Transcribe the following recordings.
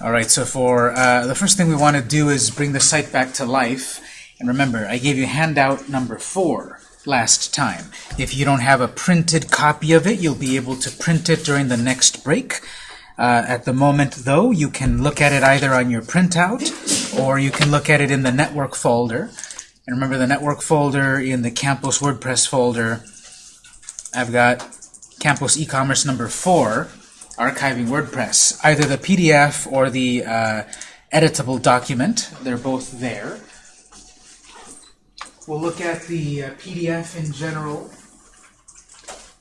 All right, so for uh, the first thing we want to do is bring the site back to life. And remember, I gave you handout number four last time. If you don't have a printed copy of it, you'll be able to print it during the next break. Uh, at the moment, though, you can look at it either on your printout or you can look at it in the network folder. And remember the network folder in the campus WordPress folder, I've got campus e-commerce number 4, archiving WordPress. Either the PDF or the uh, editable document, they're both there. We'll look at the uh, PDF in general,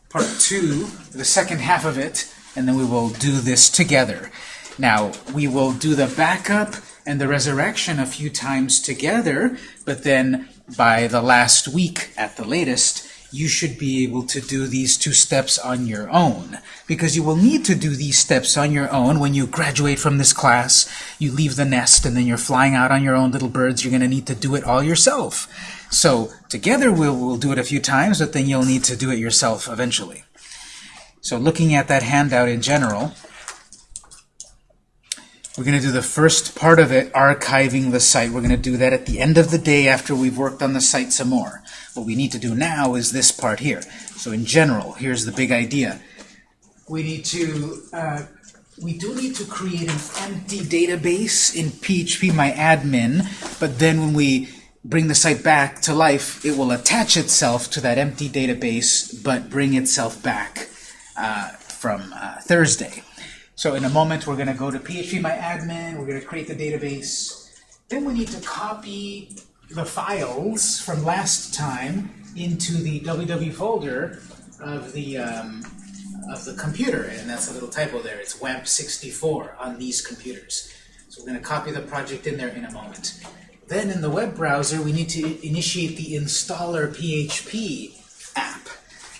part 2, the second half of it, and then we will do this together. Now, we will do the backup and the resurrection a few times together, but then by the last week at the latest, you should be able to do these two steps on your own. Because you will need to do these steps on your own when you graduate from this class, you leave the nest, and then you're flying out on your own little birds. You're going to need to do it all yourself. So together we'll, we'll do it a few times, but then you'll need to do it yourself eventually. So looking at that handout in general, we're going to do the first part of it, archiving the site. We're going to do that at the end of the day after we've worked on the site some more. What we need to do now is this part here. So in general, here's the big idea. We need to, uh, we do need to create an empty database in PHP PHPMyAdmin, but then when we bring the site back to life, it will attach itself to that empty database, but bring itself back uh, from uh, Thursday. So in a moment, we're going to go to PHP PHPMyAdmin, we're going to create the database. Then we need to copy the files from last time into the www folder of the um, of the computer, and that's a little typo there. It's WAMP64 on these computers. So we're going to copy the project in there in a moment. Then in the web browser, we need to initiate the installer PHP app.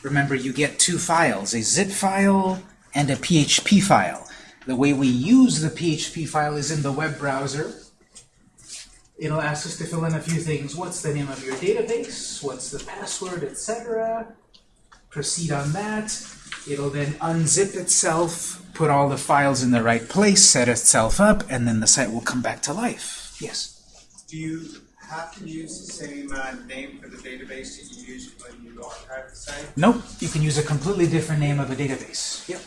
Remember, you get two files, a zip file and a PHP file. The way we use the PHP file is in the web browser. It'll ask us to fill in a few things. What's the name of your database? What's the password, etc. Proceed on that. It'll then unzip itself, put all the files in the right place, set itself up, and then the site will come back to life. Yes? Do you have to use the same uh, name for the database that you use when you archive the site? Nope. You can use a completely different name of a database. Yep.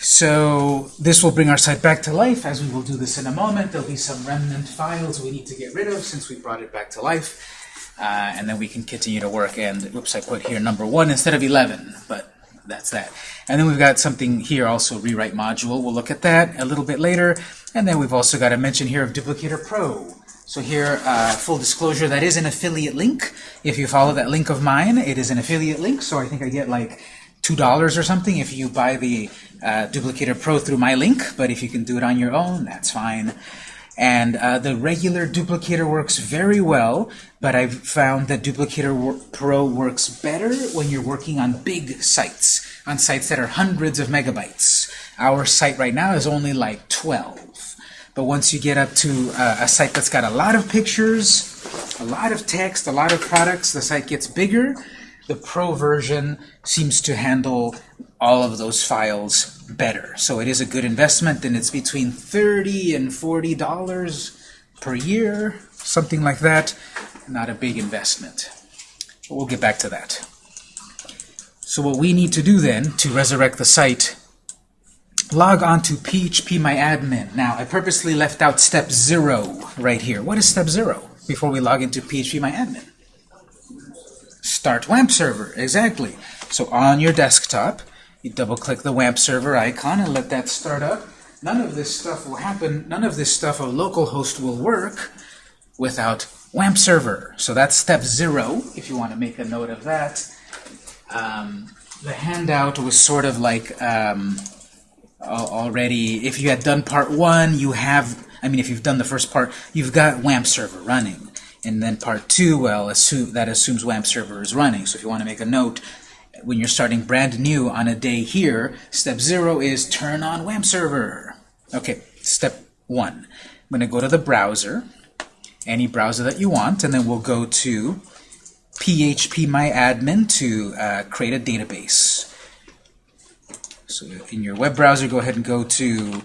So this will bring our site back to life, as we will do this in a moment. There'll be some remnant files we need to get rid of since we brought it back to life. Uh, and then we can continue to work. And whoops, I put here number one instead of 11, but that's that. And then we've got something here also, rewrite module. We'll look at that a little bit later. And then we've also got a mention here of Duplicator Pro. So here, uh, full disclosure, that is an affiliate link. If you follow that link of mine, it is an affiliate link. So I think I get like $2 or something if you buy the uh, Duplicator Pro through my link. But if you can do it on your own, that's fine. And uh, the regular duplicator works very well, but I've found that Duplicator Pro works better when you're working on big sites, on sites that are hundreds of megabytes. Our site right now is only like 12. But once you get up to uh, a site that's got a lot of pictures, a lot of text, a lot of products, the site gets bigger. The Pro version seems to handle all of those files better. So it is a good investment, and it's between 30 and $40 per year, something like that. Not a big investment. But we'll get back to that. So what we need to do then to resurrect the site, log on to PHPMyAdmin. Now, I purposely left out step zero right here. What is step zero before we log into PHPMyAdmin? Start WAMP server, exactly. So on your desktop, you double-click the WAMP server icon and let that start up. None of this stuff will happen, none of this stuff of localhost will work without WAMP server. So that's step zero, if you want to make a note of that. Um, the handout was sort of like um, already, if you had done part one, you have, I mean, if you've done the first part, you've got WAMP server running. And then part two, well, assume, that assumes WAMP server is running. So if you want to make a note, when you're starting brand new on a day here, step zero is turn on WAMP server. Okay, step one. I'm going to go to the browser, any browser that you want, and then we'll go to PHPMyAdmin to uh, create a database. So in your web browser, go ahead and go to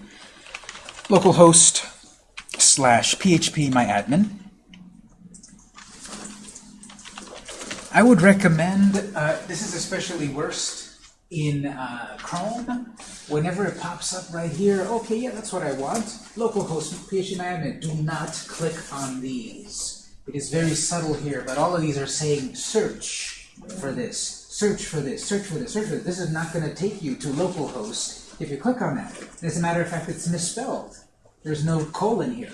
localhost slash phpMyAdmin. I would recommend, uh, this is especially worst in uh, Chrome. Whenever it pops up right here, okay, yeah, that's what I want. Localhost phpMyAdmin. Do not click on these. It is very subtle here, but all of these are saying search for this, search for this, search for this, search for this. This is not going to take you to localhost if you click on that. As a matter of fact, it's misspelled. There's no colon here.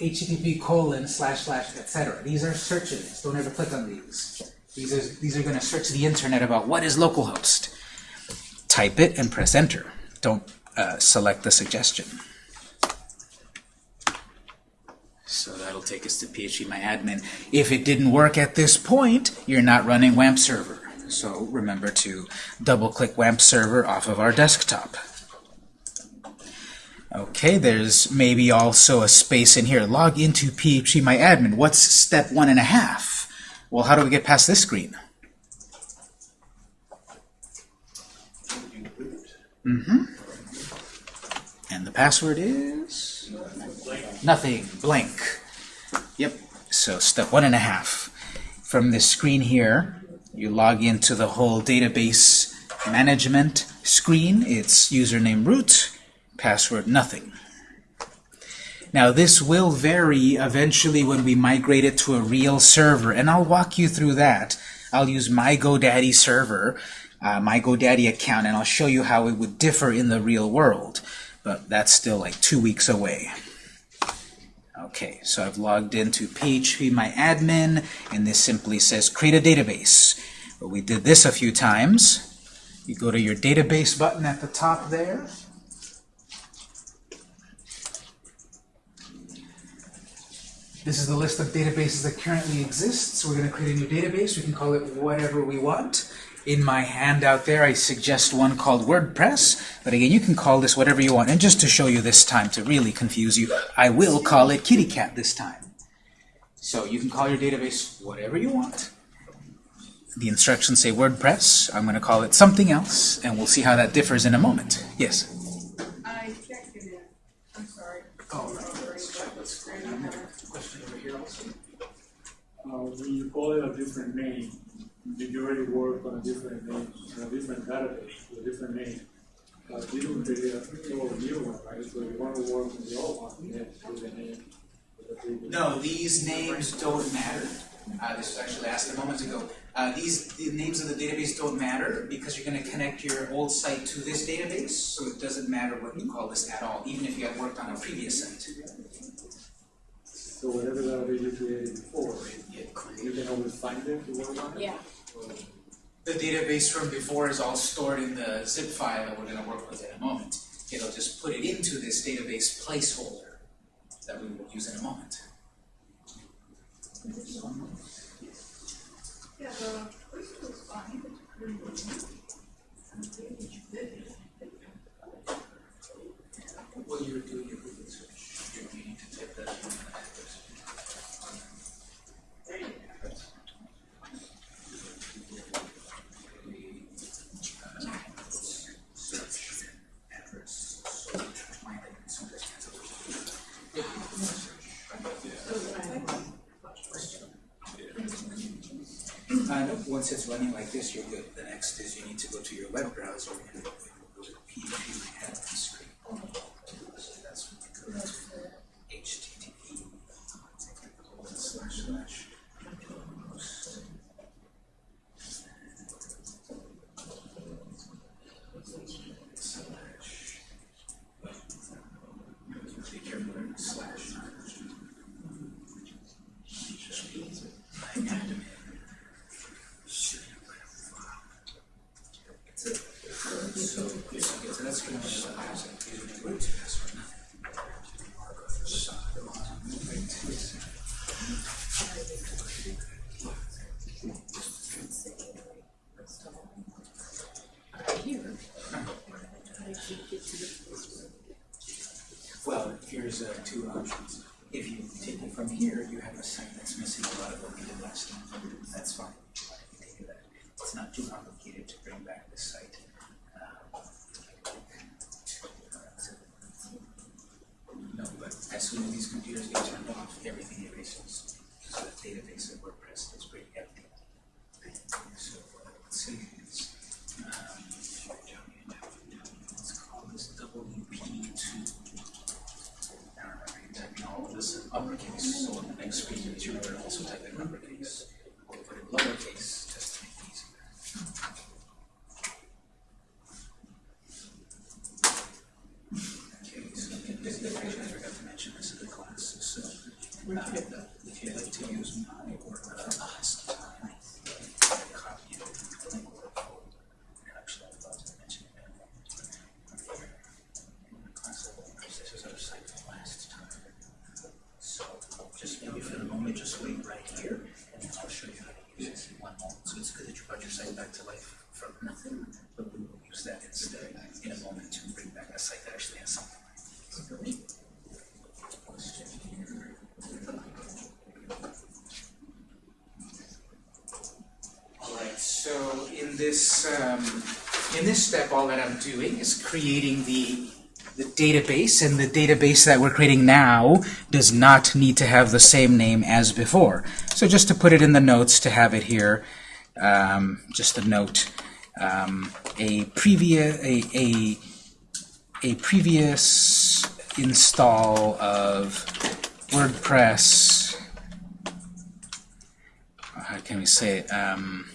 HTTP colon slash slash etc. These are searches. Don't ever click on these. These are these are going to search the internet about what is localhost. Type it and press enter. Don't uh, select the suggestion. So that'll take us to phpMyAdmin. If it didn't work at this point, you're not running WAMP server. So remember to double-click WAMP server off of our desktop. Okay, there's maybe also a space in here. Log into phpMyAdmin. What's step one and a half? Well, how do we get past this screen? Mm-hmm. And the password is? Nothing. Blank. Yep. So step one and a half. From this screen here, you log into the whole database management screen. It's username root, password nothing. Now this will vary eventually when we migrate it to a real server, and I'll walk you through that. I'll use my GoDaddy server, uh, my GoDaddy account, and I'll show you how it would differ in the real world. But that's still like two weeks away. Okay, so I've logged into phpMyAdmin, and this simply says create a database. But we did this a few times. You go to your database button at the top there. This is the list of databases that currently exist. So we're going to create a new database. We can call it whatever we want. In my handout there, I suggest one called WordPress. But again, you can call this whatever you want. And just to show you this time, to really confuse you, I will call it Kitty Cat this time. So you can call your database whatever you want. The instructions say WordPress. I'm going to call it something else, and we'll see how that differs in a moment. Yes? I checked it in. I'm sorry. Oh, Uh, when you call it a different name, did you already work on a different name, on a different database, with a different name? Uh, this will create a new one, right? So you want to work on the old one, you have to do the name. No, these names don't matter. Uh, this was actually asked a moment ago. Uh, these the names of the database don't matter because you're going to connect your old site to this database, so it doesn't matter what you call this at all, even if you had worked on a previous site. So whatever database you created before, you can always find it to work on it? Yeah. The database from before is all stored in the zip file that we're going to work with in a moment. It'll just put it into this database placeholder that we will use in a moment. Yeah, the first was fine. Well, you're doing your Google search. You need to type that in. Search address. Uh, no, once it's running like this, you're good. The next is you need to go to your web browser and um, in this step, all that I'm doing is creating the, the database, and the database that we're creating now does not need to have the same name as before. So just to put it in the notes to have it here, um, just a note, um, a previous, a, a, a previous install of WordPress, how can we say it, um,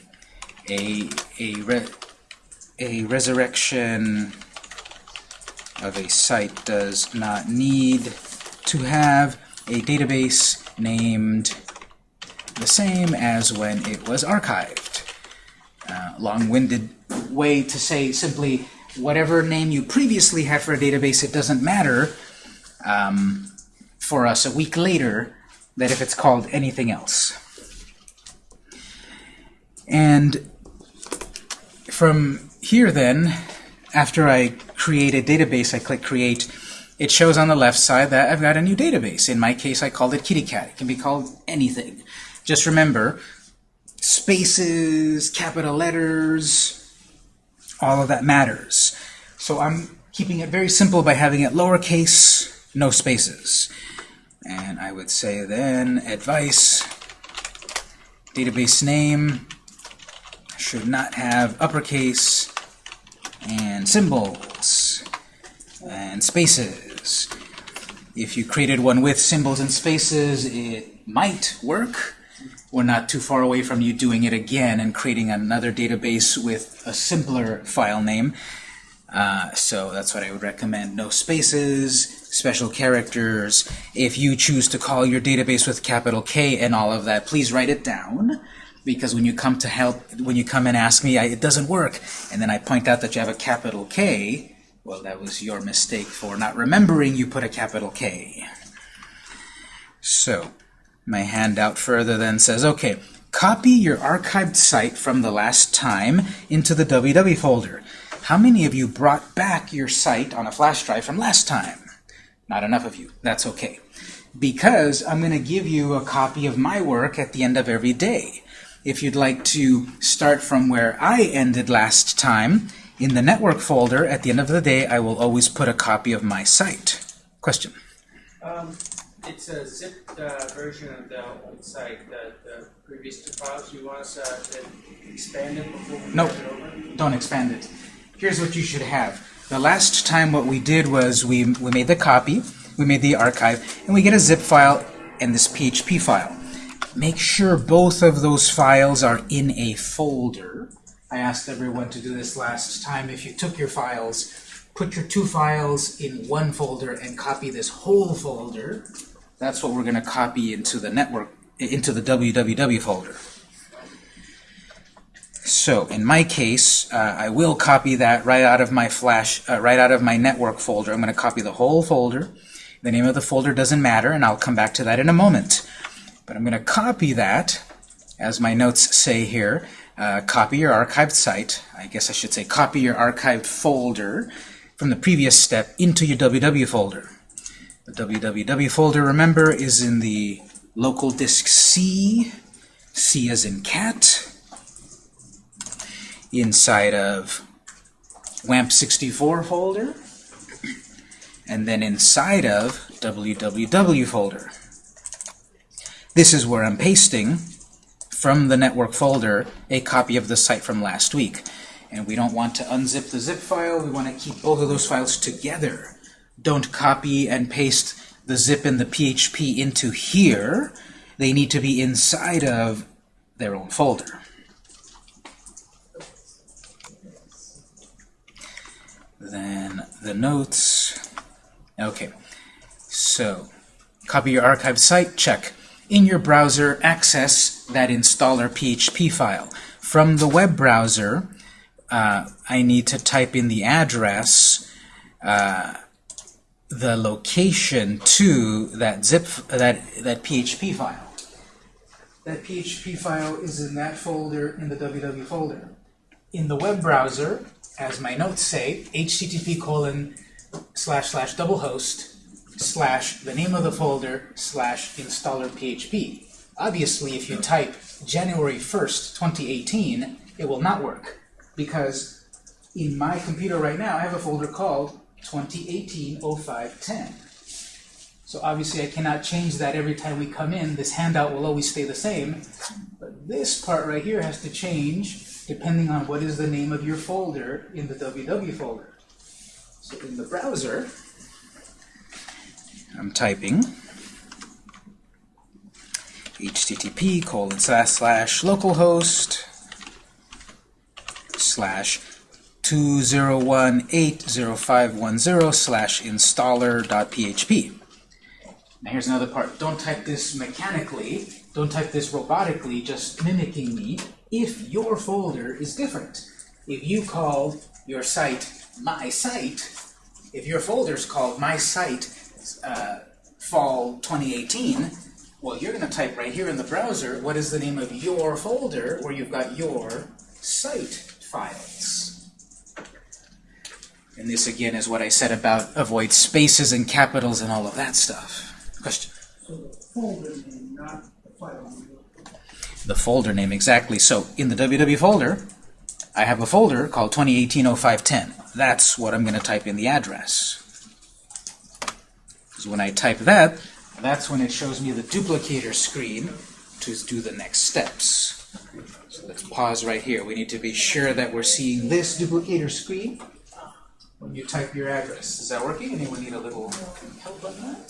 a, a, re, a resurrection of a site does not need to have a database named the same as when it was archived. Uh, long-winded way to say simply whatever name you previously had for a database, it doesn't matter um, for us a week later that if it's called anything else. And from here then, after I create a database, I click Create, it shows on the left side that I've got a new database. In my case, I called it Kitty Cat. It can be called anything. Just remember, spaces, capital letters, all of that matters. So I'm keeping it very simple by having it lowercase, no spaces. And I would say then advice, database name should not have uppercase and symbols and spaces. If you created one with symbols and spaces, it might work. We're not too far away from you doing it again and creating another database with a simpler file name. Uh, so that's what I would recommend. No spaces, special characters. If you choose to call your database with capital K and all of that, please write it down. Because when you come to help, when you come and ask me, I, it doesn't work, and then I point out that you have a capital K, well, that was your mistake for not remembering you put a capital K. So, my handout further then says, okay, copy your archived site from the last time into the www folder. How many of you brought back your site on a flash drive from last time? Not enough of you. That's okay. Because I'm going to give you a copy of my work at the end of every day. If you'd like to start from where I ended last time, in the network folder, at the end of the day, I will always put a copy of my site. Question? Um, it's a zipped uh, version of the old site, the, the previous two files. You want us uh, to expand it before we Nope. it over? Don't expand it. Here's what you should have. The last time what we did was we, we made the copy, we made the archive, and we get a zip file and this PHP file. Make sure both of those files are in a folder. I asked everyone to do this last time. If you took your files, put your two files in one folder and copy this whole folder. That's what we're going to copy into the network, into the www folder. So in my case, uh, I will copy that right out of my flash, uh, right out of my network folder. I'm going to copy the whole folder. The name of the folder doesn't matter, and I'll come back to that in a moment. But I'm going to copy that, as my notes say here, uh, copy your archived site. I guess I should say copy your archived folder from the previous step into your www folder. The www folder, remember, is in the local disk C, C as in cat, inside of WAMP64 folder, and then inside of www folder. This is where I'm pasting from the network folder a copy of the site from last week. And we don't want to unzip the zip file, we want to keep both of those files together. Don't copy and paste the zip and the PHP into here. They need to be inside of their own folder. Then the notes. Okay, so copy your archived site, check. In your browser, access that installer PHP file. From the web browser, uh, I need to type in the address, uh, the location to that zip, that, that PHP file. That PHP file is in that folder, in the www folder. In the web browser, as my notes say, http colon slash slash localhost slash the name of the folder slash installer PHP. Obviously, if you type January 1st, 2018, it will not work because in my computer right now, I have a folder called 2018-0510. So obviously I cannot change that every time we come in. This handout will always stay the same. But this part right here has to change depending on what is the name of your folder in the www folder. So in the browser, I'm typing http colon slash slash localhost slash 201.80510 slash installer.php. Now here's another part. Don't type this mechanically. Don't type this robotically, just mimicking me. If your folder is different, if you called your site my site, if your folder is called my site uh, fall 2018, well, you're going to type right here in the browser what is the name of your folder where you've got your site files. And this again is what I said about avoid spaces and capitals and all of that stuff. Question? So the folder name, not the file name. The folder name, exactly. So in the www folder, I have a folder called 2018-0510. That's what I'm going to type in the address. Because when I type that, that's when it shows me the duplicator screen to do the next steps. So let's pause right here. We need to be sure that we're seeing this duplicator screen when you type your address. Is that working? Anyone need a little help on that?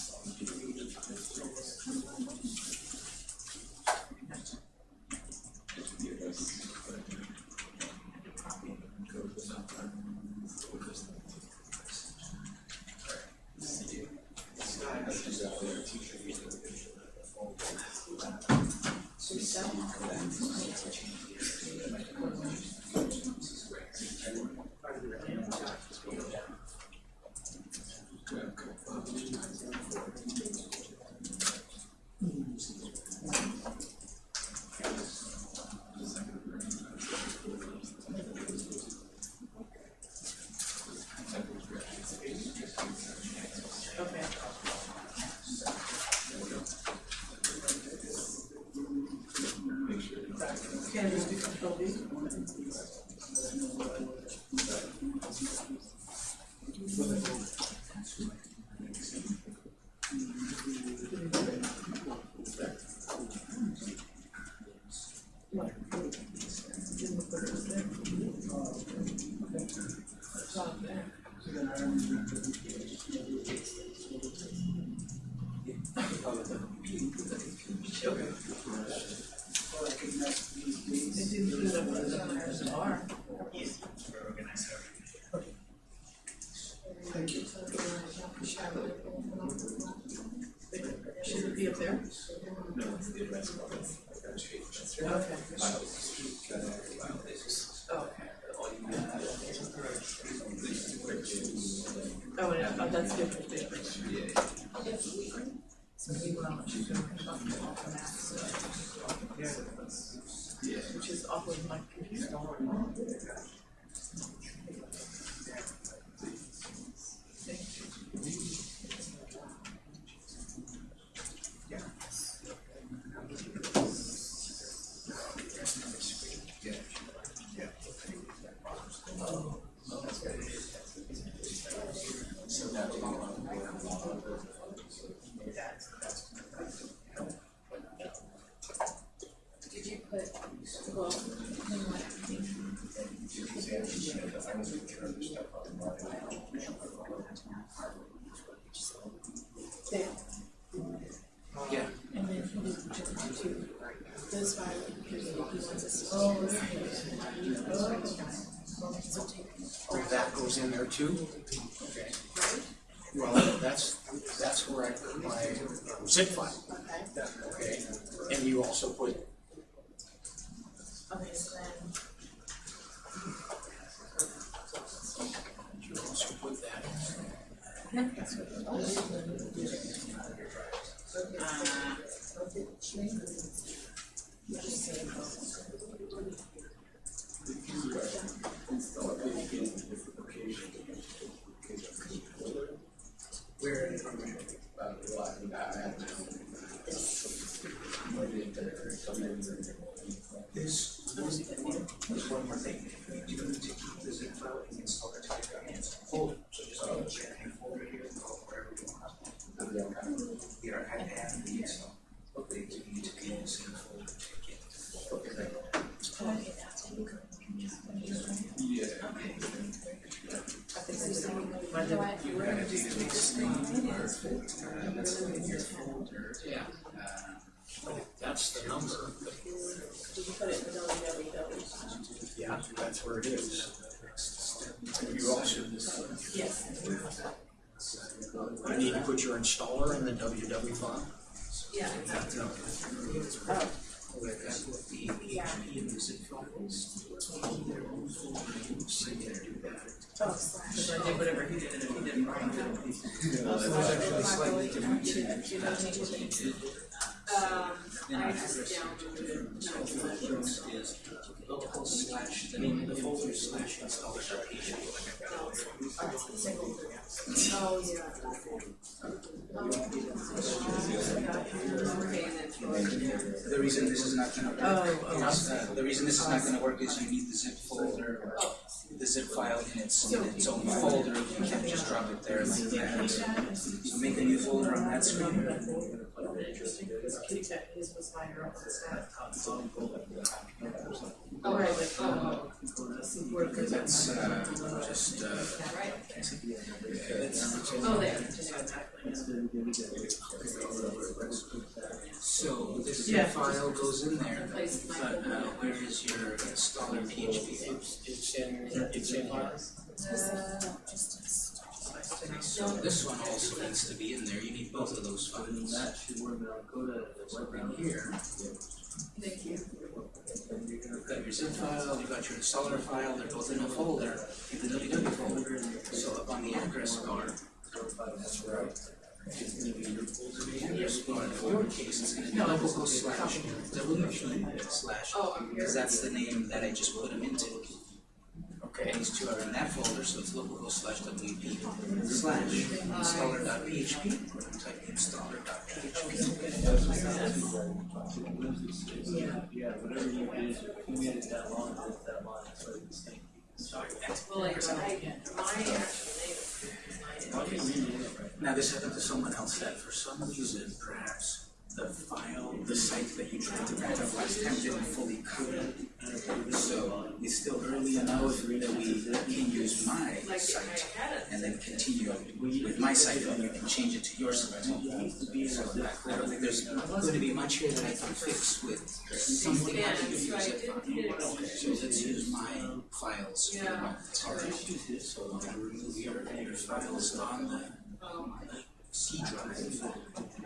Can it just be control V? Should it be up there? Okay. Oh, yeah, oh, that's different, the. Which is of my computer. Thank you. Well, then what? There, Yeah. and then he did jump to this file, because he wants us. Oh, So take. Oh, that goes in there too? Okay. Well, that's, that's where I put my um, zip file, Okay, okay? And you also put, okay, so then, you also put that. that's what. Where? This, there's one more thing. You need to keep the zip file and install it to your hands. Folder, so just go to your folder here, go wherever you want. Here, I have these, but they do need to be in the same folder to get. Okay. You've got a database name, perfect, uh, that's in your folder. Yeah. Uh, That's the number. Did you put it in the www? Yeah, that's where it is. You also, Yes. you need to put your installer in the www file. Yeah. Oh. Where that PHP and the zip files. Their own you will see do that. Oh, slash. I did whatever he did, and he didn't write it. There's actually slightly different changes. Um, In I just address, downloaded so folders is local slash, the name of the folder slash installer.php. Oh, yeah. Okay. The reason this is not gonna Oh, work oh. is, uh, the reason this is not gonna work is you need the zip folder, the zip file in its, in its own folder, you can't just drop it there like that. So make a new folder on that screen. Interesting, because Kitty Cat, his was higher up on the staff. Oh, right, oh, Where it goes That's, uh, just, uh, oh, there. so this Yeah. zip file goes in there, but, uh, where is your installer PHP? It's in, it's in here. So this one also needs to be in there, you need both of those files. That should work, I'll go to the So web right here, Thank you. you've got your zip file, you've got your installer file, they're both in a folder, in the www folder. So up on the address bar, That's right. the address bar, in your case, it's gonna be local slash wp slash, Oh, I'm here. because that's the name that I just put them into. Okay, these two are in that folder, so it's local slash wp slash installer.php, type installer.php. Yeah, whatever you did, you made it that long, it's that long, that's what it's saying. Well, like, I, my actual name is mine. Now, this happened to someone else that for some reason, perhaps, the file, the site that you tried to back up last time didn't fully code. So it's still early enough that we can use my site it. and then continue with my site and you can change it to your site. So I don't think there's going to be much here that I can fix with something to I zip did file. So let's use my files. for Yeah. now. Alright, so I'm gonna remove your, your files on the C drive,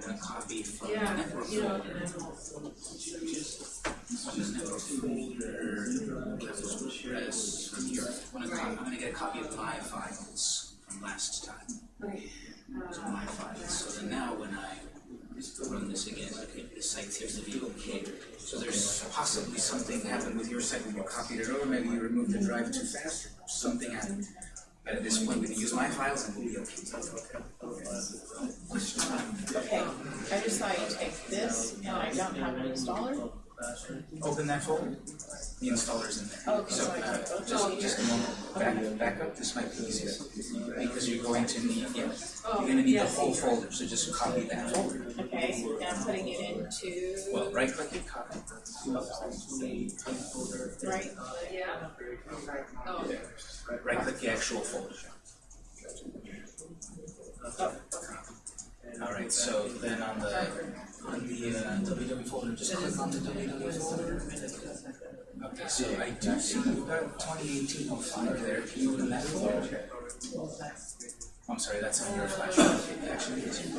and copy from the yeah, network know, folder. also. On network folder, capital address from here. I'm I'm gonna get a copy of my files from last time. Okay. Are my files, so then now when I run this again, okay, the site seems to be okay. So there's possibly something happened with your site when you copied it over, maybe you removed the drive too fast, something happened. But at this point, we can use my files and we'll be okay. Okay, I just saw you take this, and I don't have an installer. Open that folder. The installer's in there. Okay, So, uh, just, just a moment, back, back up, this might be easier, because you're going to need, yeah, you're gonna need the whole folder, so just copy that folder. Okay, and I'm putting it into, Well, right click and copy. right? Yeah. Oh, Right click the actual folder. Alright, so then on the, on the uh, www folder, just click on the www folder. Okay, so I do see eighteen oh five there, can you open that folder? I'm sorry, that's on your flash drive, actually, it's an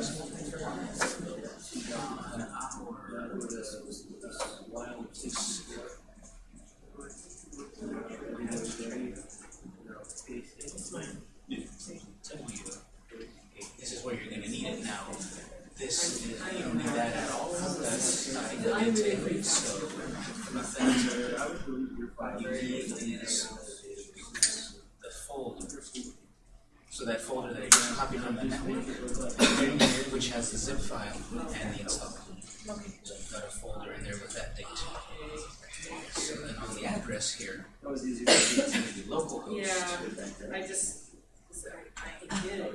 This is where you're gonna need it now. This, is- you don't need that at all, that's not a good intake, so the you folder. So that folder that gonna copy from the network, which has the zip file and the installer. So you've got a folder in there with that date. So then on the address here, it's gonna be localhost yeah, I just,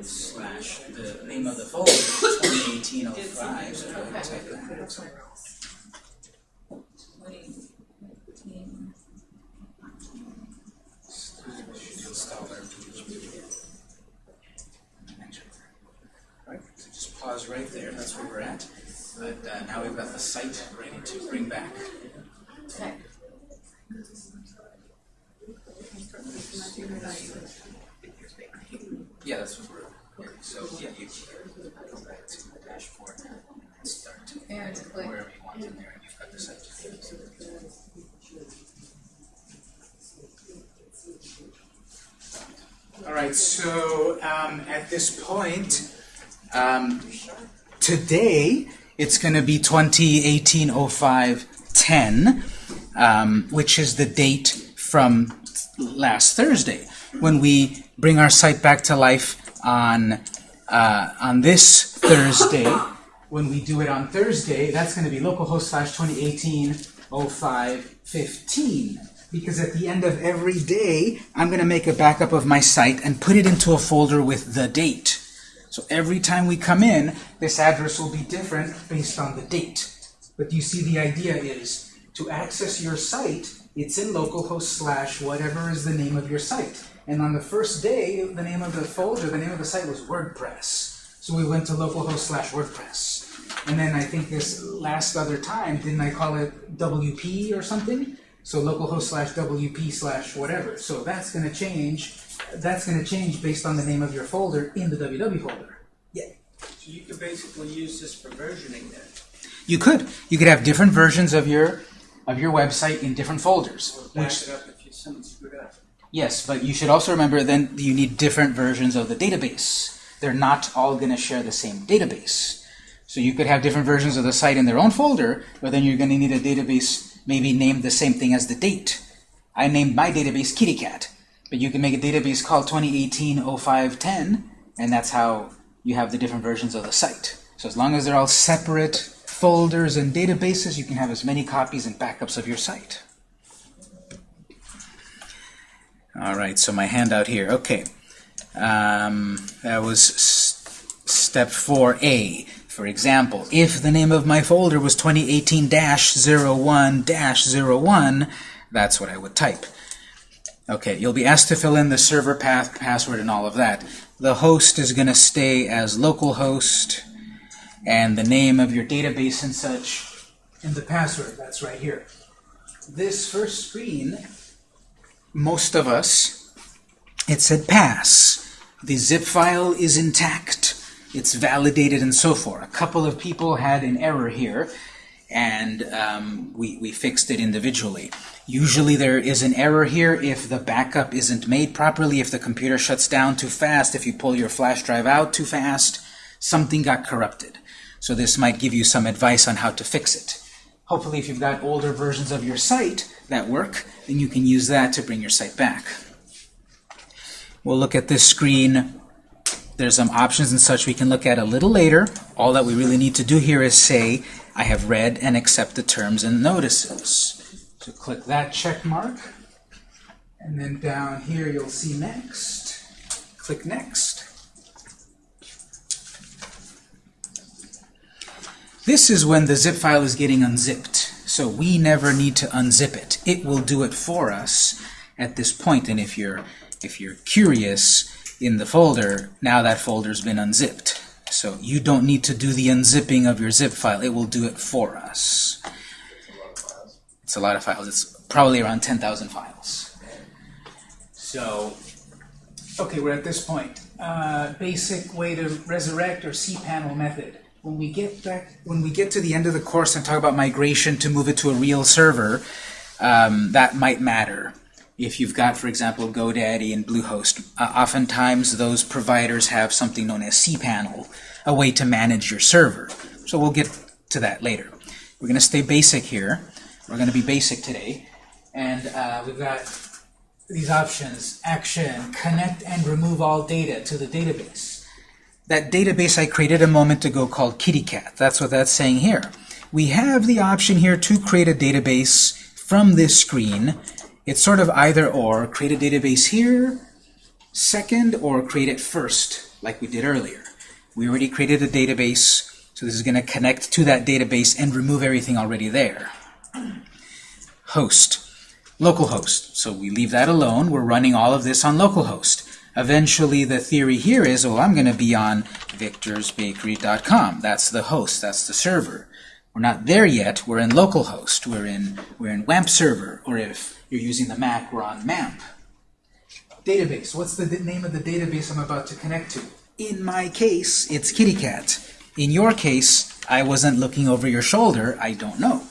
slash the name of the folder, twenty eighteen oh five, so go ahead and type that. Installer. Alright, so just pause right there, that's where we're at. But uh, now we've got the site ready to bring back. Okay. Yeah, that's what we're, yeah, so, yeah, you can go back to the dashboard and start And click. wherever you want in there, and you've got the site. All right, so um, at this point, um, today it's going to be 2018-05-10, um, which is the date from last Thursday when we bring our site back to life on uh, on this Thursday. When we do it on Thursday, that's going to be localhost slash 2018 05 15 because at the end of every day, I'm going to make a backup of my site and put it into a folder with the date. So every time we come in, this address will be different based on the date. But you see the idea is to access your site, it's in localhost slash whatever is the name of your site. And on the first day, the name of the folder, the name of the site was WordPress. So we went to localhost slash WordPress. And then I think this last other time, didn't I call it WP or something? So localhost slash WP slash whatever. So that's gonna change, that's gonna change based on the name of your folder in the WW folder. Yeah. So you could basically use this for versioning then. You could. You could have different versions of your of your website in different folders. Which it up if you, something screwed up. yes, but you should also remember then you need different versions of the database. They're not all going to share the same database. So you could have different versions of the site in their own folder, but then you're going to need a database maybe named the same thing as the date. I named my database KittyCat, but you can make a database called 2018-0510, and that's how you have the different versions of the site. So as long as they're all separate folders and databases, you can have as many copies and backups of your site. All right, so my handout here. Okay, um, that was step 4A. For example, if the name of my folder was 2018-01-01, that's what I would type. Okay, you'll be asked to fill in the server path, password, and all of that. The host is going to stay as localhost, and the name of your database and such, and the password, that's right here. This first screen, most of us, it said pass. The zip file is intact. It's validated and so forth. A couple of people had an error here, and um, we, we fixed it individually. Usually there is an error here if the backup isn't made properly, if the computer shuts down too fast, if you pull your flash drive out too fast, something got corrupted. So this might give you some advice on how to fix it. Hopefully if you've got older versions of your site that work, then you can use that to bring your site back. We'll look at this screen. There's some options and such we can look at a little later. All that we really need to do here is say, I have read and accept the terms and notices. So click that check mark. And then down here you'll see next. Click next. This is when the zip file is getting unzipped. So we never need to unzip it. It will do it for us at this point. And if you're if you're curious in the folder, now that folder's been unzipped. So you don't need to do the unzipping of your zip file. It will do it for us. It's a lot of files. It's probably around 10,000 files. So, okay, we're at this point. Uh, basic way to resurrect or cPanel method. When we get back, when we get to the end of the course and talk about migration to move it to a real server, um, that might matter. If you've got, for example, GoDaddy and Bluehost, uh, oftentimes those providers have something known as cPanel, a way to manage your server. So we'll get to that later. We're going to stay basic here. We're going to be basic today. And uh, we've got these options, action, connect and remove all data to the database. That database I created a moment ago called KittyCat, that's what that's saying here. We have the option here to create a database from this screen. It's sort of either or, create a database here, second, or create it first, like we did earlier. We already created a database, so this is going to connect to that database and remove everything already there. Host localhost. So we leave that alone. We're running all of this on localhost. Eventually, the theory here is, oh, I'm going to be on victorsbakery.com. That's the host. That's the server. We're not there yet. We're in localhost. We're in we're in WAMP server. Or if you're using the Mac, we're on MAMP. Database. What's the name of the database I'm about to connect to? In my case, it's KittyCat. In your case, I wasn't looking over your shoulder. I don't know.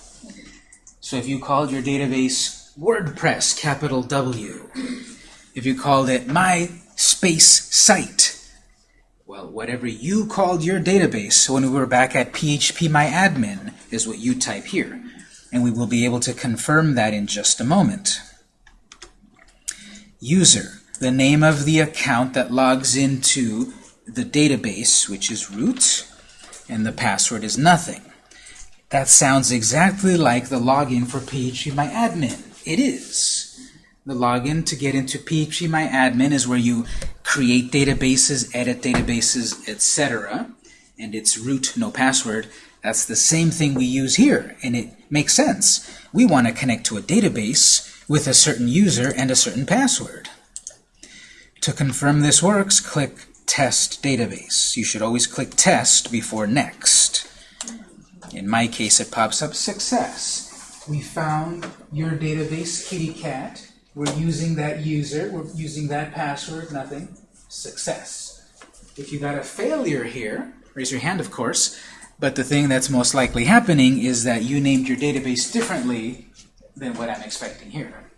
So if you called your database WordPress, capital W, if you called it my space site, well, whatever you called your database when we were back at phpMyAdmin is what you type here. And we will be able to confirm that in just a moment. User, the name of the account that logs into the database, which is root, and the password is nothing. That sounds exactly like the login for phpMyAdmin. It is. The login to get into phpMyAdmin is where you create databases, edit databases, etc. And it's root, no password. That's the same thing we use here, and it makes sense. We want to connect to a database with a certain user and a certain password. To confirm this works, click Test Database. You should always click Test before Next. In my case, it pops up Success. We found your database, kitty cat. We're using that user. We're using that password. Nothing. Success. If you got a failure here, raise your hand, of course. But the thing that's most likely happening is that you named your database differently than what I'm expecting here.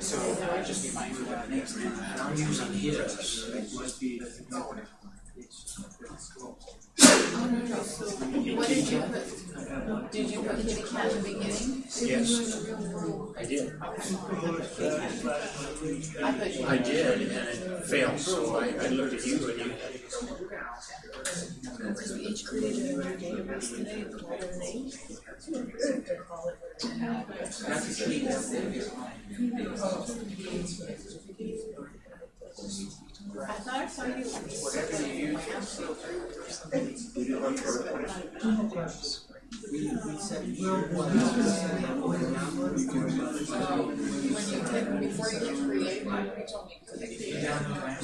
So I just be mindful of names. I'm using his. It must be. Oh, no, no, so what did you put? Did you put kitty cat in the beginning? Yes, I did. I put. I did, and it failed, so I, I looked at you and you. Because we each created a new database today, the water name. I thought I saw you. Whatever you use. When you hit, before you hit create, you told me.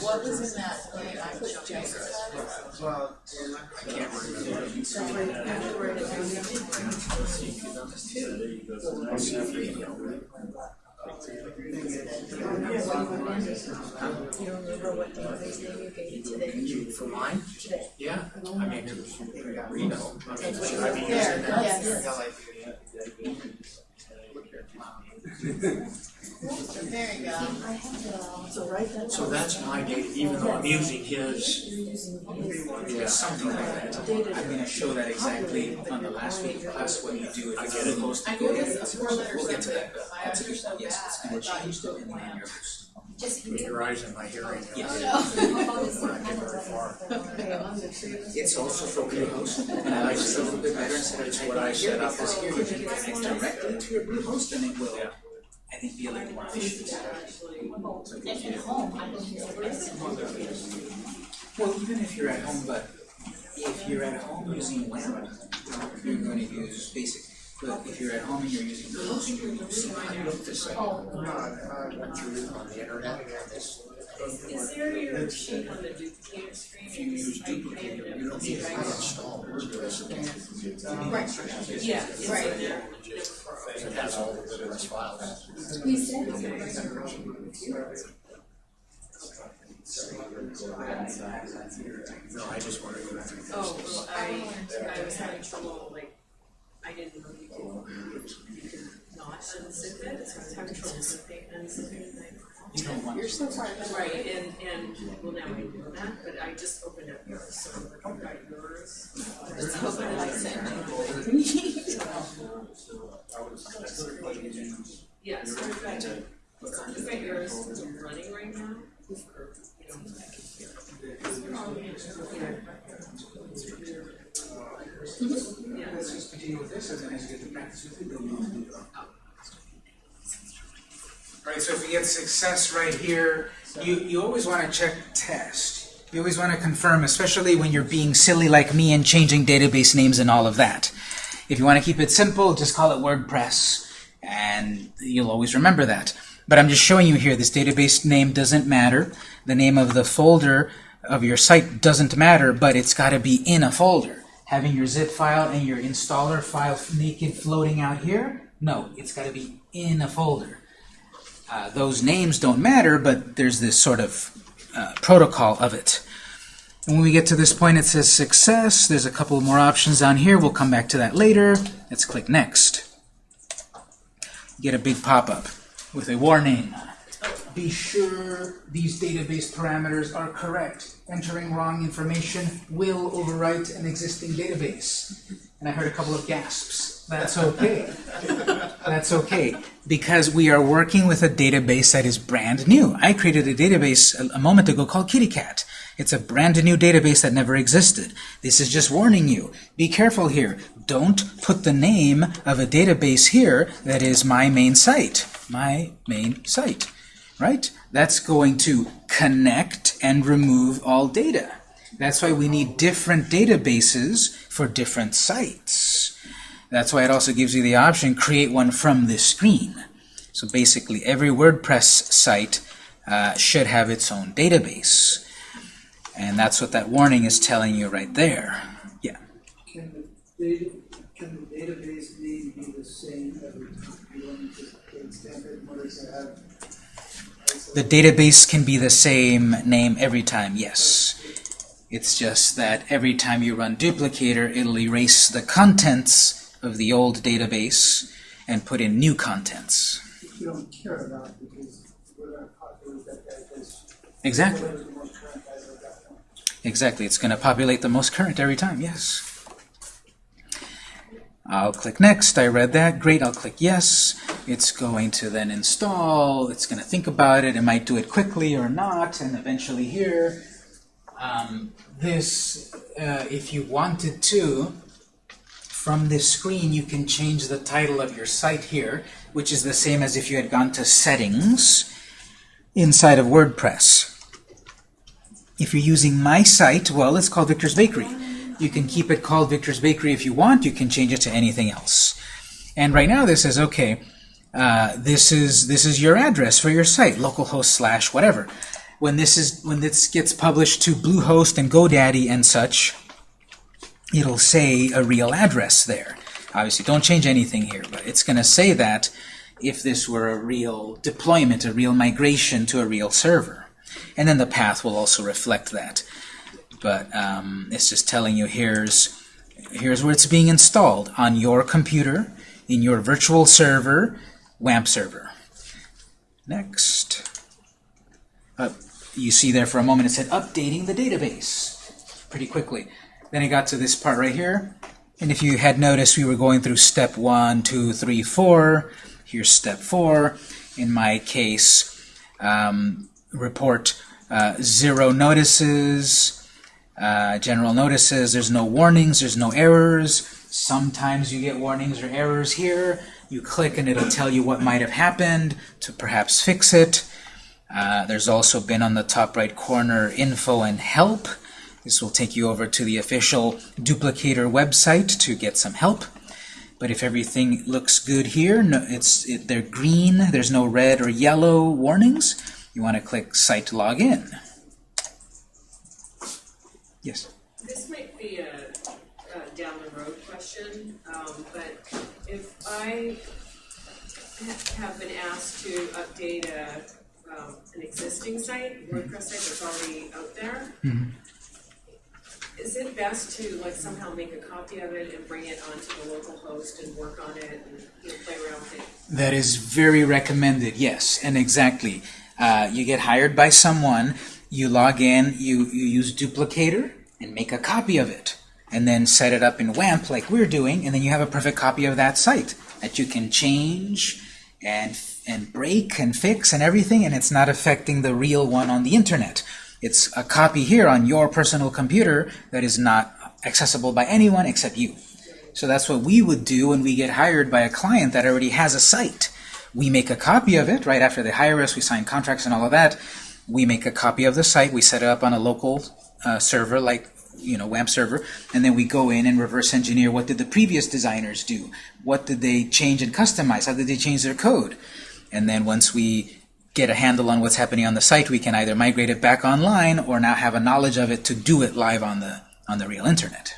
What was in that thing? I put Jessica. Well, I can't remember. I have to write it down. I'll see if you know. You remember what database name you gave it today? You, for mine? Today. Yeah, I mean, Reno. I mean, That's should what I be was using there, that? yes. There you go. So write that. So that's my data, even though I'm using his, You're using his. Yeah, something like that. I'm gonna show that exactly on the last week class what you do if you're supposed to I go knew in. this was four letter We'll get to that. but my eyes are so bad, Yes, it's I gonna thought you change still depending on planned. your host. With your eyes and my hearing. Yes. When I get very far. It's also for Bluehost, and I like it a little bit better instead of typing what I it set up. because here you can connect directly to your Bluehost and it will, I think, be a little more efficient. And at home, I don't use it. Well, even if you're at home, but if you're at home using WAMP, you're gonna use basic. But if you're at home and you're using the Bluehost, you're using I looked this up. I went through on the internet and this. Is there your uh, sheet on the duplicated screen? If you use duplicator, you don't need to install it. Right. Yeah, Right. in. It has all the different files. We said it's a No, I just wanted to. Oh, well, I, I was having trouble, like, I didn't know you could, you could not unzip it, so I was having trouble zipping, unzipping it. You don't want You're so far ahead. Right, and, and, well, now I know that, but I just opened up yours, so I've got yours. Just hoping that I sent you. Yeah, so we've got, we've got yours running right now. You you you do it. Alright, so if we get success right here, you, you always want to check test. You always want to confirm, especially when you're being silly like me and changing database names and all of that. If you want to keep it simple, just call it WordPress, and you'll always remember that. But I'm just showing you here, this database name doesn't matter. The name of the folder of your site doesn't matter, but it's got to be in a folder. Having your zip file and your installer file naked floating out here? No, it's got to be in a folder. Uh, those names don't matter, but there's this sort of uh, protocol of it. And when we get to this point, it says success. There's a couple more options down here. We'll come back to that later. Let's click next. Get a big pop-up with a warning. Be sure these database parameters are correct. Entering wrong information will overwrite an existing database. And I heard a couple of gasps. That's okay. That's okay, because we are working with a database that is brand new. I created a database a, a moment ago called KittyCat. It's a brand new database that never existed. This is just warning you. Be careful here. Don't put the name of a database here that is my main site. My main site. Right? That's going to connect and remove all data. That's why we need different databases for different sites. That's why it also gives you the option, create one from this screen. So basically, every WordPress site uh, should have its own database. And that's what that warning is telling you right there. Yeah. Can the data, can the database name be the same every time? The database can be the same name every time, yes. It's just that every time you run duplicator, it'll erase the contents of the old database and put in new contents. Exactly. Exactly. It's going to populate the most current every time, yes. I'll click Next. I read that. Great. I'll click Yes. It's going to then install. It's going to think about it. It might do it quickly or not. And eventually here, um, this, uh, if you wanted to, from this screen, you can change the title of your site here, which is the same as if you had gone to Settings inside of WordPress. If you're using my site, well, it's called Victor's Bakery. You can keep it called Victor's Bakery if you want. You can change it to anything else. And right now this says, okay, uh, this is this is your address for your site, localhost slash whatever. When this is when this gets published to Bluehost and GoDaddy and such, it'll say a real address there. Obviously, don't change anything here, but it's going to say that if this were a real deployment, a real migration to a real server. And then the path will also reflect that. But um, it's just telling you here's here's where it's being installed on your computer, in your virtual server, WAMP server. Next. Uh, you see there for a moment it said updating the database pretty quickly. Then it got to this part right here. And if you had noticed, we were going through step one, two, three, four. Here's step four. In my case, um, report uh, zero notices, uh, general notices. There's no warnings, there's no errors. Sometimes you get warnings or errors here. You click and it'll tell you what might have happened to perhaps fix it. Uh, there's also been on the top right corner info and help. This will take you over to the official duplicator website to get some help. But if everything looks good here, no, it's it, they're green, there's no red or yellow warnings, you want to click Site Login. Yes? This might be a, a down the road question, um, but if I have been asked to update a, um, an existing site, WordPress site that's already out there, is it best to like somehow make a copy of it and bring it onto the local host and work on it and you know, play around with it? That is very recommended, yes, and exactly. Uh, you get hired by someone, you log in, you, you use Duplicator, and make a copy of it. And then set it up in WAMP like we're doing, and then you have a perfect copy of that site that you can change and, and break and fix and everything, and it's not affecting the real one on the internet. It's a copy here on your personal computer that is not accessible by anyone except you. So that's what we would do when we get hired by a client that already has a site. We make a copy of it right after they hire us, we sign contracts and all of that. We make a copy of the site, we set it up on a local uh, server like you know WAMP server, and then we go in and reverse engineer what did the previous designers do? What did they change and customize? How did they change their code? And then once we get a handle on what's happening on the site, we can either migrate it back online or now have a knowledge of it to do it live on the on the real internet.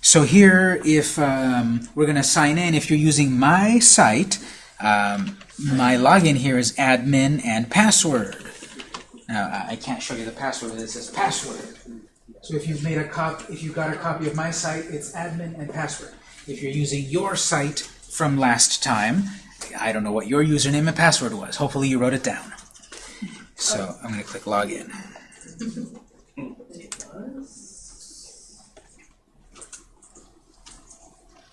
So here, if um, we're going to sign in, if you're using my site, um, my login here is admin and password. Now, I- can't show you the password, but it says password. So if you've made a cop, if you've got a copy of my site, it's admin and password. If you're using your site from last time, I don't know what your username and password was. Hopefully you wrote it down. So I'm going to click login.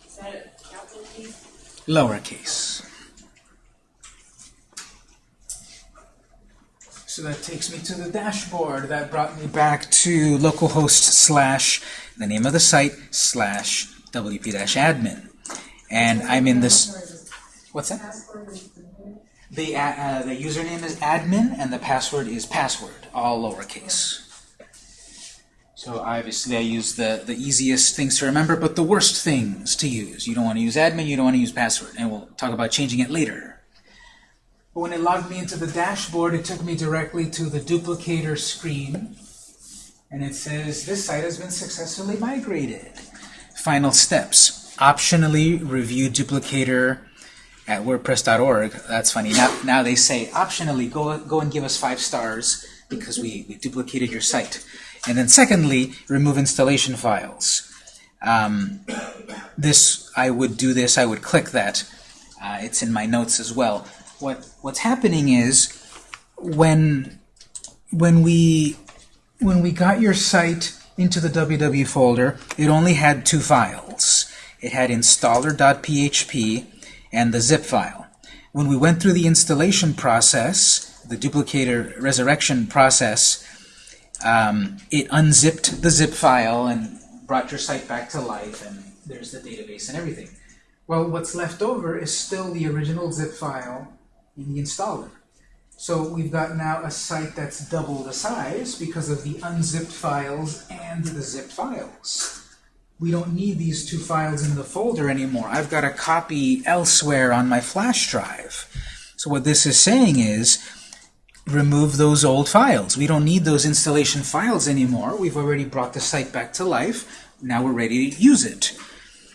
Is that a capital T? lowercase. So that takes me to the dashboard. That brought me back to localhost slash the name of the site slash wp-admin. And I'm in this. What's that? The, uh, uh, the username is admin and the password is password, all lowercase. So obviously I use the, the easiest things to remember, but the worst things to use. You don't want to use admin, you don't want to use password, and we'll talk about changing it later. But when it logged me into the dashboard, it took me directly to the duplicator screen, and it says, this site has been successfully migrated. Final steps. Optionally review duplicator at wordpress.org. That's funny. Now, now they say, optionally, go, go and give us five stars because we, we duplicated your site. And then secondly, remove installation files. Um, this, I would do this, I would click that. Uh, it's in my notes as well. What, what's happening is when, when, we, when we got your site into the www folder, it only had two files. It had installer.php and the zip file. When we went through the installation process, the duplicator resurrection process, um, it unzipped the zip file and brought your site back to life, and there's the database and everything. Well, what's left over is still the original zip file in the installer. So we've got now a site that's double the size because of the unzipped files and the zipped files. We don't need these two files in the folder anymore. I've got a copy elsewhere on my flash drive. So what this is saying is, remove those old files. We don't need those installation files anymore. We've already brought the site back to life. Now we're ready to use it.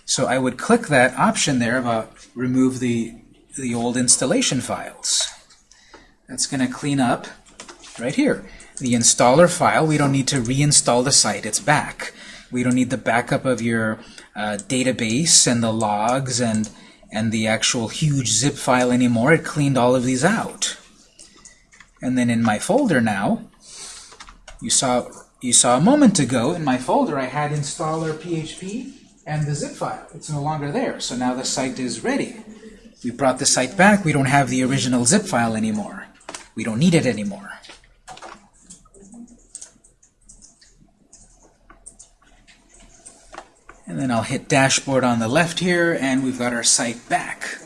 So I would click that option there about remove the, the old installation files. That's going to clean up right here. The installer file, we don't need to reinstall the site, it's back. We don't need the backup of your uh, database and the logs and, and the actual huge zip file anymore. It cleaned all of these out. And then in my folder now, you saw, you saw a moment ago in my folder I had installer PHP and the zip file. It's no longer there, so now the site is ready. We brought the site back, we don't have the original zip file anymore. We don't need it anymore. And then I'll hit dashboard on the left here, and we've got our site back.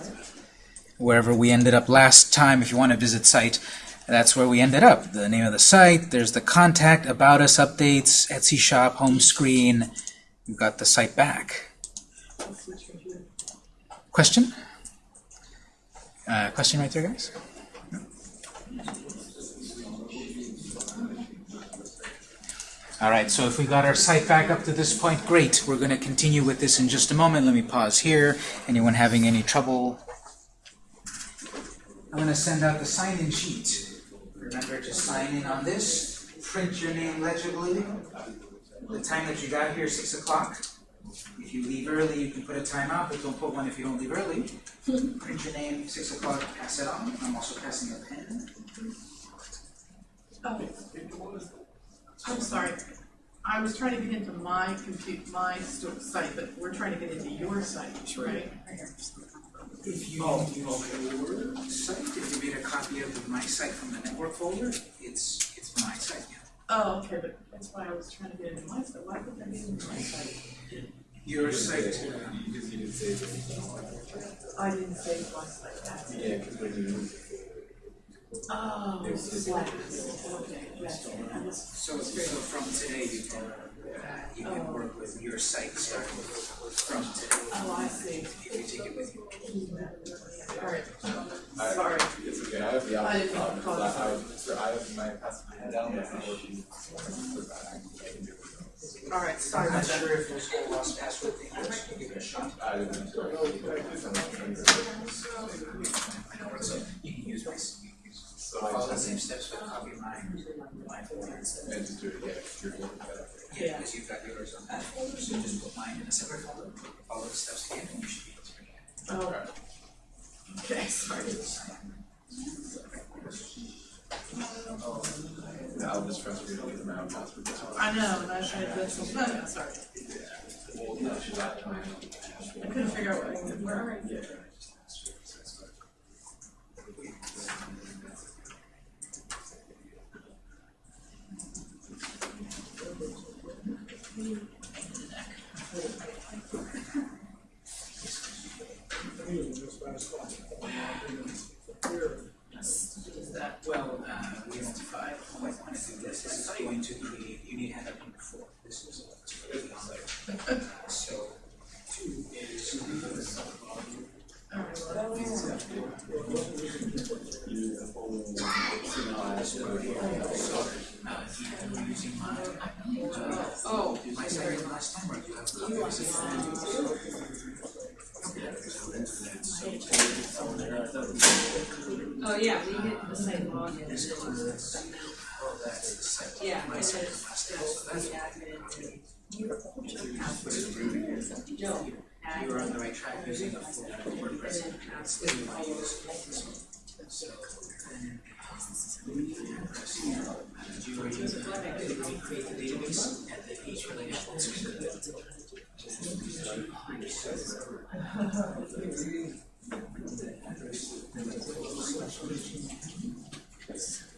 Wherever we ended up last time, if you want to visit site, that's where we ended up. The name of the site, there's the contact, about us updates, Etsy shop, home screen. We've got the site back. Question? Uh, question right there, guys? All right, so if we got our site back up to this point, great. We're going to continue with this in just a moment. Let me pause here. Anyone having any trouble? I'm going to send out the sign-in sheet. Remember to sign in on this. Print your name legibly. The time that you got here, 6 o'clock. If you leave early, you can put a timeout, but don't put one if you don't leave early. Print your name, 6 o'clock, pass it on. I'm also passing a pen. Oh. I'm sorry. I was trying to get into my compute, my site, but we're trying to get into your site, right? If you oh, your site, if you made a copy of my site from the network folder, it's it's my site. Yeah. Oh, okay, but that's why I was trying to get into my site. Why couldn't I get into my site? Your site. I didn't save my site. That's it. Yeah, because when you Oh, Slack. Okay, gotcha. I just- So, so from today, you can uh, you can work with your site starting from today. Oh, I see. If you take it with you. All right. I, Sorry. It's okay. I have the I didn't problem know. because I, I, so I have my passing my head down. It's not working. I can do it. All right, sorry I'm not sure if those whole lost password thing works. Give it a shot. I didn't. So you can use my. So I Follow the same steps, but copy my my folder. I just do it. Yeah, good. Yeah, because you've got yours on that folder, so just put mine in a separate folder. Follow the steps again, and you should be able to bring it. Oh. Okay, sorry. I'll just frustrate you with my own password. That's all. I know, and I tried to do some, no, sorry. No, trying. I couldn't figure out where, I. Where are you? Is that, Well, uh, we identified, oh, I want to do this, this is going to create, you need handout number four, this is what's really on there. So, two is. Uh, you're using my, oh, my second last time, or you have copies? Oh, yeah, we hit the same login. Oh, that's the site. Yeah, My and then second it's last time, just so the admin. You No, were on the right track using a full WordPress. And then password. So, then, press here, and you are using, we create the database and then each related functions. We're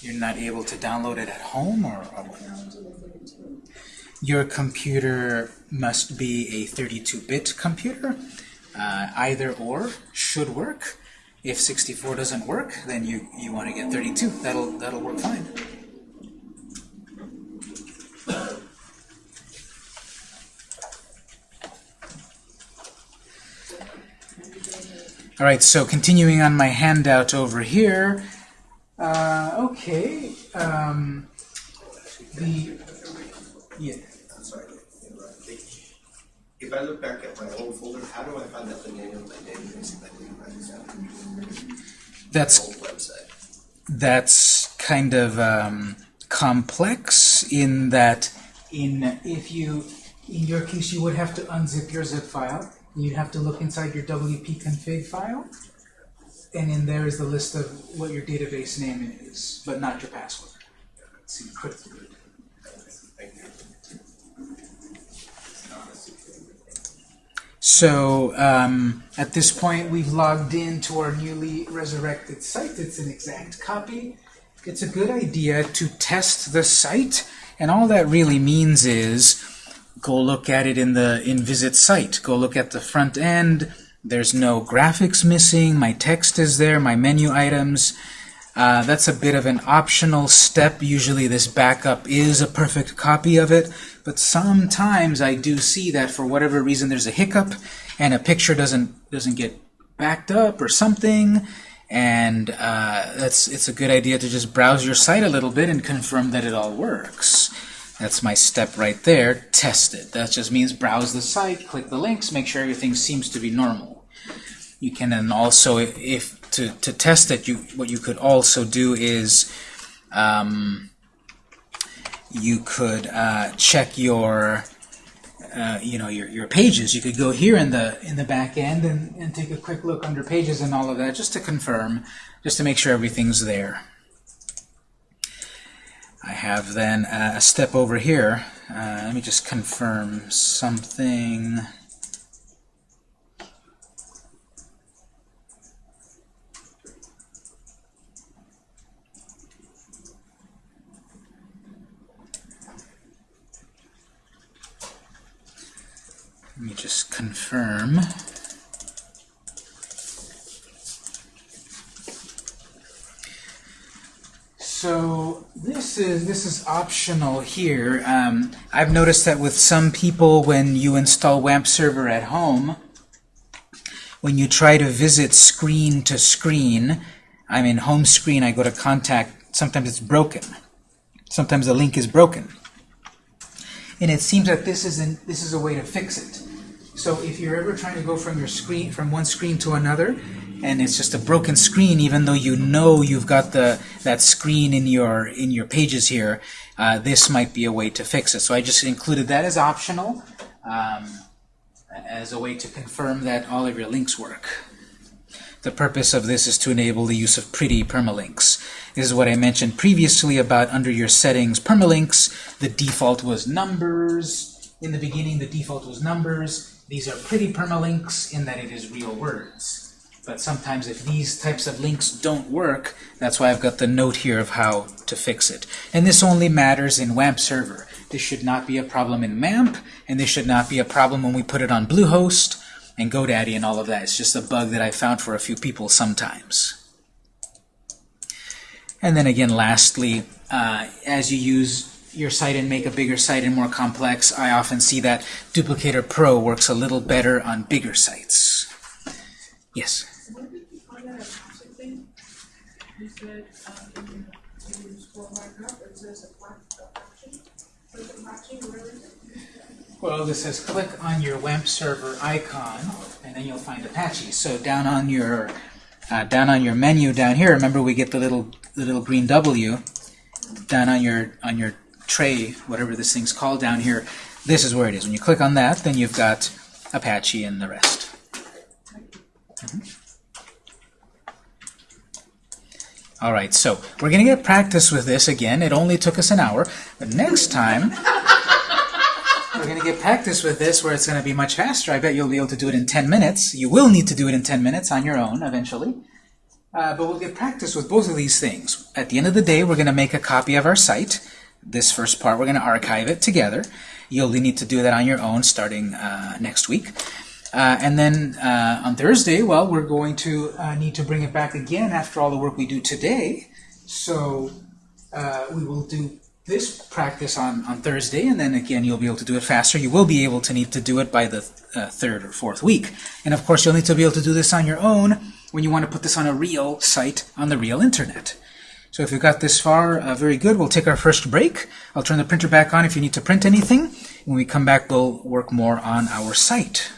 You're not able to download it at home, or, or Your computer must be a 32-bit computer. Uh, either or should work. If 64 doesn't work, then you, you want to get 32. That'll, that'll work fine. All right, so continuing on my handout over here. Uh, okay. Um, the yeah. I'm sorry. If I look back at my old folder, how do I find out the name of my database if I didn't write this down? That's Old website. that's kind of um, complex in that in if you in your case you would have to unzip your zip file you'd have to look inside your wp config file and in there is the list of what your database name is but not your password you. So um, at this point, we've logged in to our newly resurrected site. It's an exact copy. It's a good idea to test the site, and all that really means is go look at it in the in visit site. Go look at the front end. There's no graphics missing. My text is there. My menu items. Uh, that's a bit of an optional step. Usually this backup is a perfect copy of it, but sometimes I do see that for whatever reason there's a hiccup and a picture doesn't doesn't get backed up or something, and uh, that's it's a good idea to just browse your site a little bit and confirm that it all works. That's my step right there. Test it. That just means browse the site, click the links, make sure everything seems to be normal. You can then also, if to, to test it, you what you could also do is um, you could uh, check your uh, you know your, your pages. You could go here in the in the back end and, and take a quick look under pages and all of that just to confirm, just to make sure everything's there. I have then uh, a step over here. Uh, let me just confirm something. Let me just confirm. So this is this is optional here. Um, I've noticed that with some people, when you install WAMP server at home, when you try to visit screen to screen, I'm in home screen, I go to contact, sometimes it's broken. Sometimes the link is broken. And it seems that this is, an, this is a way to fix it. So if you're ever trying to go from your screen, from one screen to another, and it's just a broken screen, even though you know you've got the that screen in your in your pages here, uh, this might be a way to fix it. So I just included that as optional, um, as a way to confirm that all of your links work. The purpose of this is to enable the use of pretty permalinks. This is what I mentioned previously about under your settings permalinks. The default was numbers. In the beginning, the default was numbers. These are pretty permalinks in that it is real words. But sometimes if these types of links don't work, that's why I've got the note here of how to fix it. And this only matters in WAMP server. This should not be a problem in MAMP, and this should not be a problem when we put it on Bluehost and GoDaddy and all of that. It's just a bug that I found for a few people sometimes. And then again, lastly, uh, as you use your site and make a bigger site and more complex, I often see that Duplicator Pro works a little better on bigger sites. Yes? Where did you find that Apache thing? Um, in your, in your scroll back up, it says Click it? Well, this says click on your WAMP server icon, and then you'll find Apache. So down on your uh, down on your menu down here, remember we get the little the little green W down on your on your tray, whatever this thing's called down here. This is where it is. When you click on that, then you've got Apache and the rest. Mhm. All right, so we're going to get practice with this again. It only took us an hour, but next time we're going to get practice with this where it's going to be much faster. I bet you'll be able to do it in 10 minutes. You will need to do it in 10 minutes on your own eventually. Uh, but we'll get practice with both of these things. At the end of the day, we're going to make a copy of our site. This first part, we're going to archive it together. You'll need to do that on your own starting uh, next week. Uh, and then uh, on Thursday, well, we're going to uh, need to bring it back again after all the work we do today. So uh, we will do this practice on, on Thursday, and then again you'll be able to do it faster. You will be able to need to do it by the uh, third or fourth week. And of course, you'll need to be able to do this on your own when you want to put this on a real site on the real internet. So if you've got this far, uh, very good. We'll take our first break. I'll turn the printer back on if you need to print anything. When we come back, we'll work more on our site.